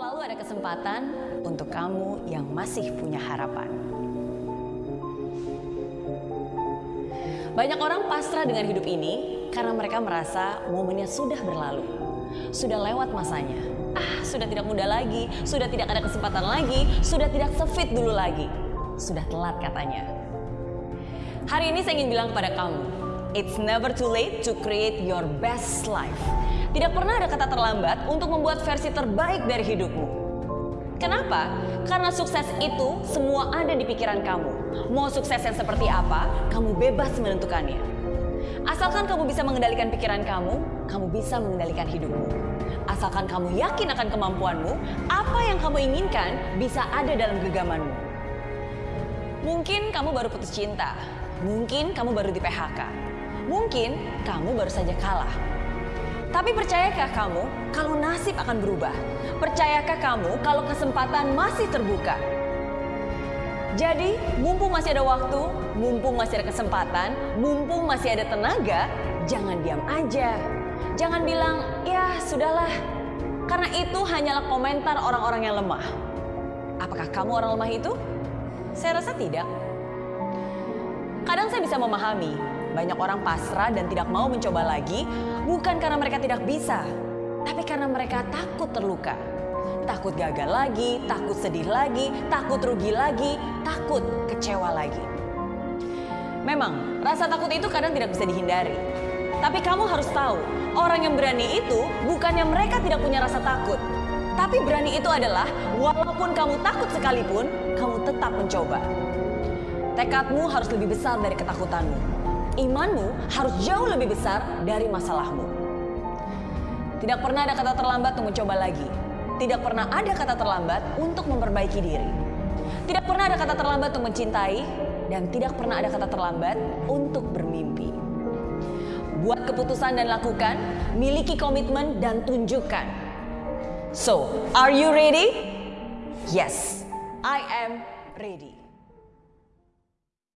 Selalu ada kesempatan untuk kamu yang masih punya harapan. Banyak orang pasrah dengan hidup ini karena mereka merasa momennya sudah berlalu. Sudah lewat masanya. Ah, sudah tidak muda lagi, sudah tidak ada kesempatan lagi, sudah tidak sefit dulu lagi. Sudah telat katanya. Hari ini saya ingin bilang kepada kamu, it's never too late to create your best life. Tidak pernah ada kata terlambat untuk membuat versi terbaik dari hidupmu. Kenapa? Karena sukses itu semua ada di pikiran kamu. Mau sukses yang seperti apa, kamu bebas menentukannya. Asalkan kamu bisa mengendalikan pikiran kamu, kamu bisa mengendalikan hidupmu. Asalkan kamu yakin akan kemampuanmu, apa yang kamu inginkan bisa ada dalam genggamanmu. Mungkin kamu baru putus cinta, mungkin kamu baru di PHK, mungkin kamu baru saja kalah. Tapi percayakah kamu kalau nasib akan berubah? Percayakah kamu kalau kesempatan masih terbuka? Jadi, mumpung masih ada waktu, mumpung masih ada kesempatan, mumpung masih ada tenaga, jangan diam aja. Jangan bilang, ya sudahlah, karena itu hanyalah komentar orang-orang yang lemah. Apakah kamu orang lemah itu? Saya rasa tidak. Kadang saya bisa memahami, banyak orang pasrah dan tidak mau mencoba lagi, bukan karena mereka tidak bisa, tapi karena mereka takut terluka takut gagal lagi, takut sedih lagi, takut rugi lagi, takut kecewa lagi. Memang, rasa takut itu kadang tidak bisa dihindari. Tapi kamu harus tahu, orang yang berani itu bukannya mereka tidak punya rasa takut. Tapi berani itu adalah, walaupun kamu takut sekalipun, kamu tetap mencoba. Tekadmu harus lebih besar dari ketakutanmu. Imanmu harus jauh lebih besar dari masalahmu. Tidak pernah ada kata terlambat untuk mencoba lagi. Tidak pernah ada kata terlambat untuk memperbaiki diri. Tidak pernah ada kata terlambat untuk mencintai dan tidak pernah ada kata terlambat untuk bermimpi. Buat keputusan dan lakukan, miliki komitmen dan tunjukkan. So, are you ready? Yes, I am ready.